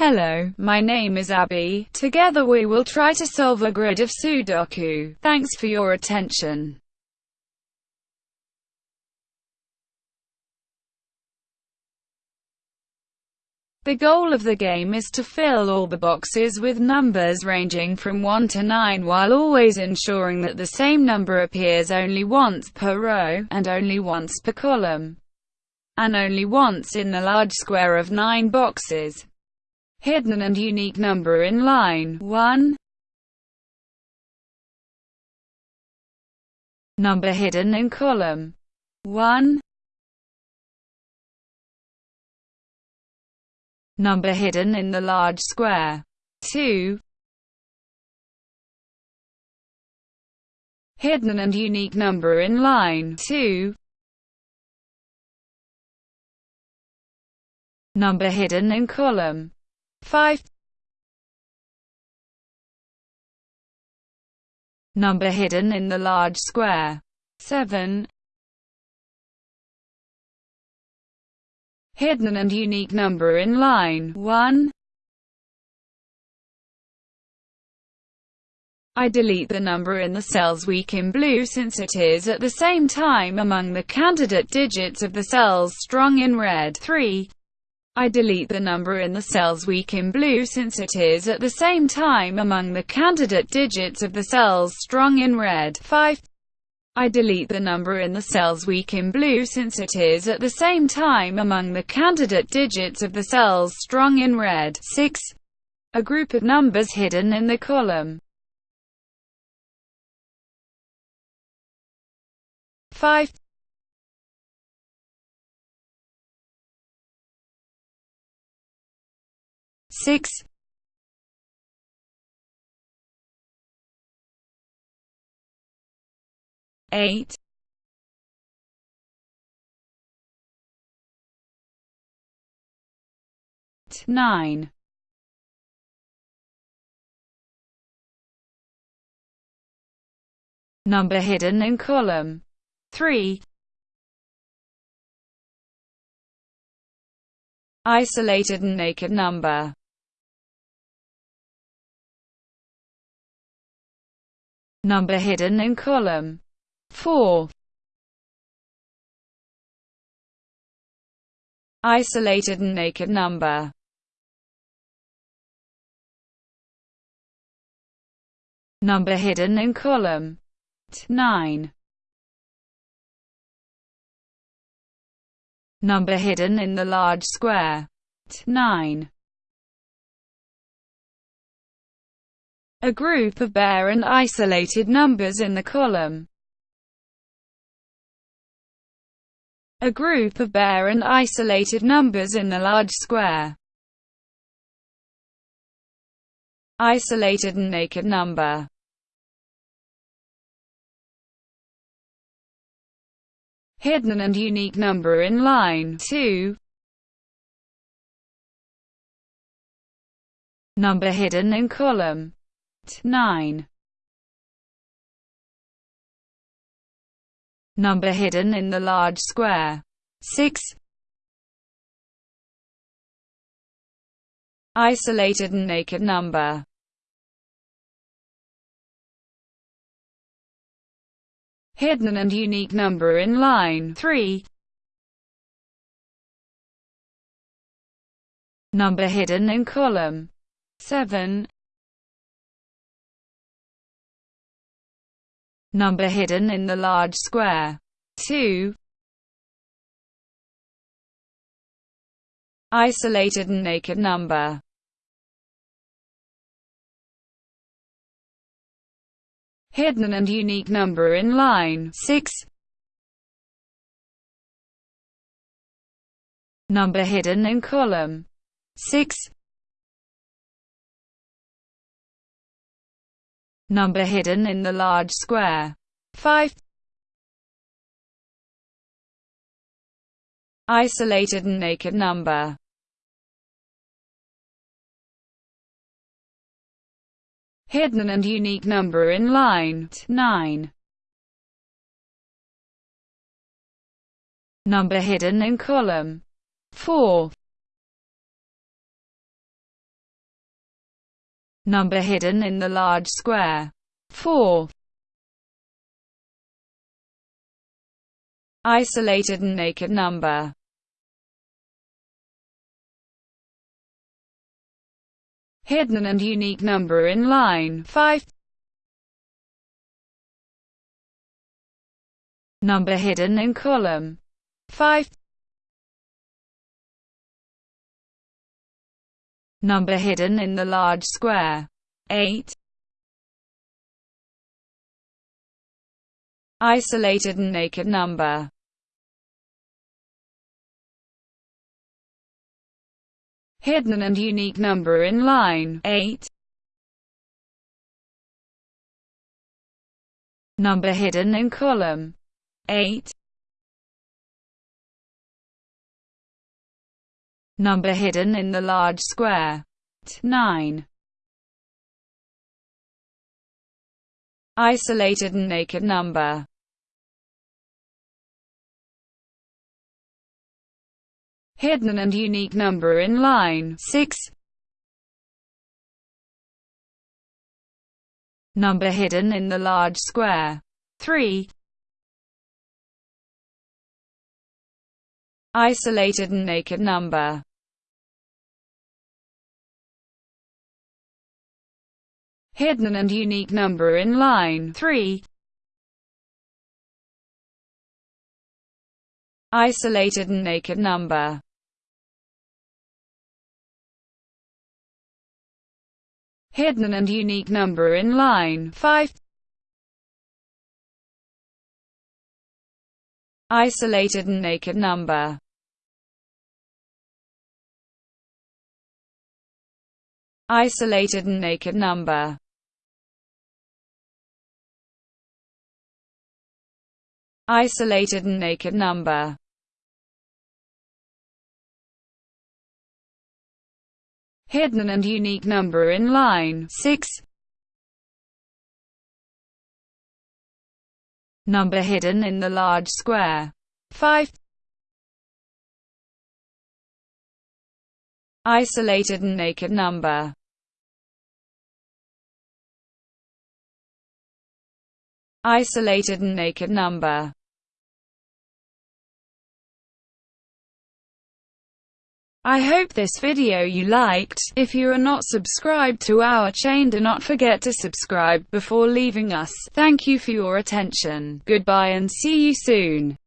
Hello, my name is Abby. Together we will try to solve a grid of Sudoku. Thanks for your attention. The goal of the game is to fill all the boxes with numbers ranging from 1 to 9 while always ensuring that the same number appears only once per row, and only once per column, and only once in the large square of 9 boxes. Hidden and unique number in line 1 Number hidden in column 1 number hidden in the large square. 2. Hidden and unique number in line 2. Number hidden in column 5. Number hidden in the large square 7. hidden and unique number in line 1. I delete the number in the cells weak in blue since it is at the same time among the candidate digits of the cells strong in red 3. I delete the number in the cells weak in blue since it is at the same time among the candidate digits of the cells strong in red 5. I delete the number in the cells weak in blue since it is at the same time among the candidate digits of the cells strong in red. 6. A group of numbers hidden in the column. 5. Six eight nine. Number hidden in column 3 isolated and naked number number hidden in column 4. Isolated and naked number Number hidden in column 9. Number hidden in the large square 9. A group of bare and isolated numbers in the column. A group of bare and isolated numbers in the large square. Isolated and naked number. Hidden and unique number in line 2 Number hidden in column 9 number hidden in the large square. 6. Isolated and naked number hidden and unique number in line 3. Number hidden in column 7. Number hidden in the large square. 2. Isolated and naked number hidden and unique number in line 6. Number hidden in column 6. Number hidden in the large square. 5. Isolated and naked number hidden and unique number in line 9. Number hidden in column 4. Number hidden in the large square. 4. Isolated and naked number. Hidden and unique number in line 5. Number hidden in column 5. Number hidden in the large square 8. Isolated and naked number hidden and unique number in line 8. Number hidden in column 8. Number hidden in the large square 9. Isolated and naked number hidden and unique number in line 6. Number hidden in the large square 3. Isolated and naked number hidden and unique number in line 3. Isolated and naked number hidden and unique number in line 5. Isolated and naked number Isolated and naked number Isolated and naked number hidden and unique number in line 6. Number hidden in the large square 5. Isolated and naked number Isolated and naked number I hope this video you liked. If you are not subscribed to our chain do not forget to subscribe before leaving us. Thank you for your attention. Goodbye and see you soon.